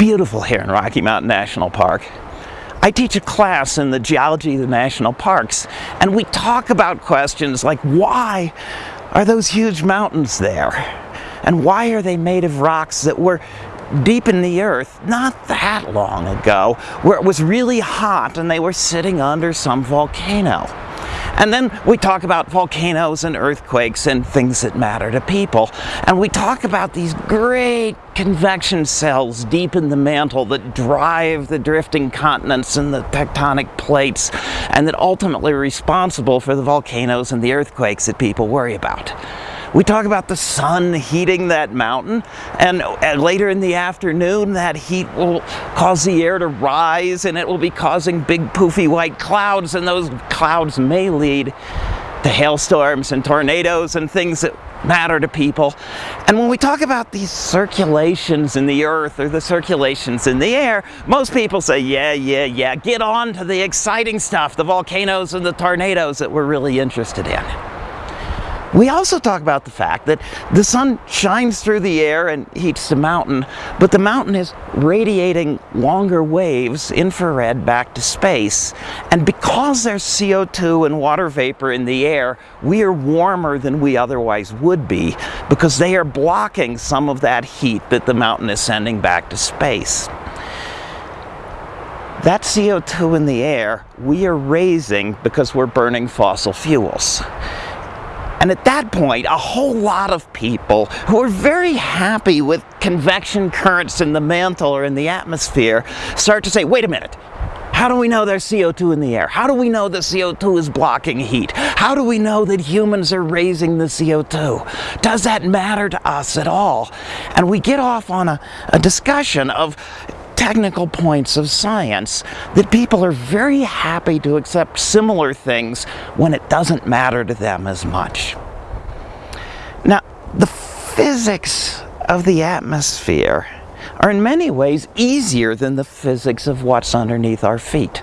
beautiful here in Rocky Mountain National Park. I teach a class in the geology of the national parks, and we talk about questions like why are those huge mountains there? And why are they made of rocks that were deep in the earth not that long ago, where it was really hot and they were sitting under some volcano? And then we talk about volcanoes and earthquakes and things that matter to people. And we talk about these great convection cells deep in the mantle that drive the drifting continents and the tectonic plates and that ultimately are responsible for the volcanoes and the earthquakes that people worry about. We talk about the sun heating that mountain, and, later in the afternoon, that heat will cause the air to rise, and it will be causing big poofy white clouds, and those clouds may lead to hailstorms and tornadoes and things that matter to people. And when we talk about these circulations in the earth or the circulations in the air, most people say, yeah, yeah, yeah, get on to the exciting stuff, the volcanoes and the tornadoes that we're really interested in. We also talk about the fact that the sun shines through the air and heats the mountain, but the mountain is radiating longer waves, infrared, back to space. And because there's CO2 and water vapor in the air, we are warmer than we otherwise would be because they are blocking some of that heat that the mountain is sending back to space. That CO2 in the air, we are raising because we're burning fossil fuels. And at that point, a whole lot of people who are very happy with convection currents in the mantle or in the atmosphere start to say, wait a minute, how do we know there's CO2 in the air? How do we know the CO2 is blocking heat? How do we know that humans are raising the CO2? Does that matter to us at all? And we get off on a, a discussion of technical points of science that people are very happy to accept similar things when it doesn't matter to them as much. Now, the physics of the atmosphere are in many ways easier than the physics of what's underneath our feet.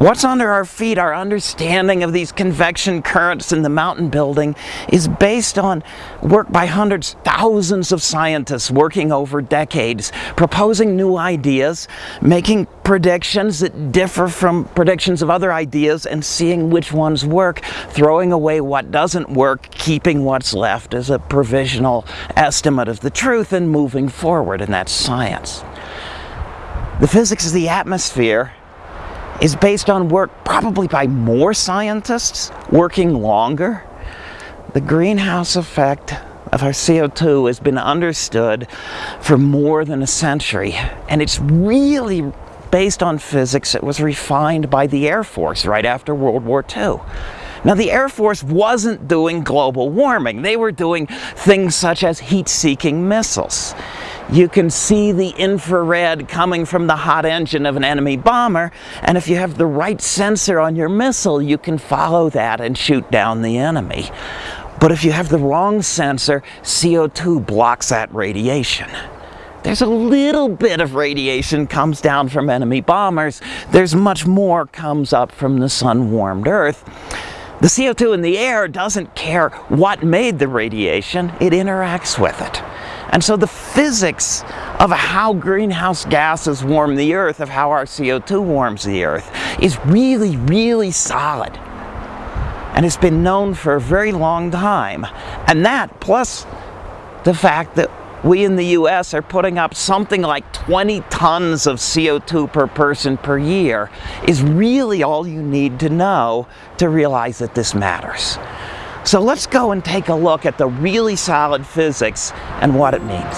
What's under our feet, our understanding of these convection currents in the mountain building is based on work by hundreds, thousands of scientists working over decades, proposing new ideas, making predictions that differ from predictions of other ideas and seeing which ones work, throwing away what doesn't work, keeping what's left as a provisional estimate of the truth and moving forward, and that's science. The physics of the atmosphere is based on work probably by more scientists working longer. The greenhouse effect of our CO2 has been understood for more than a century and it's really based on physics that was refined by the Air Force right after World War II. Now the Air Force wasn't doing global warming, they were doing things such as heat-seeking missiles. You can see the infrared coming from the hot engine of an enemy bomber, and if you have the right sensor on your missile, you can follow that and shoot down the enemy. But if you have the wrong sensor, CO2 blocks that radiation. There's a little bit of radiation comes down from enemy bombers. There's much more comes up from the sun-warmed Earth. The CO2 in the air doesn't care what made the radiation, it interacts with it. And so the physics of how greenhouse gases warm the earth, of how our CO2 warms the earth, is really, really solid. And it's been known for a very long time. And that, plus the fact that we in the US are putting up something like 20 tons of CO2 per person per year, is really all you need to know to realize that this matters. So let's go and take a look at the really solid physics and what it means.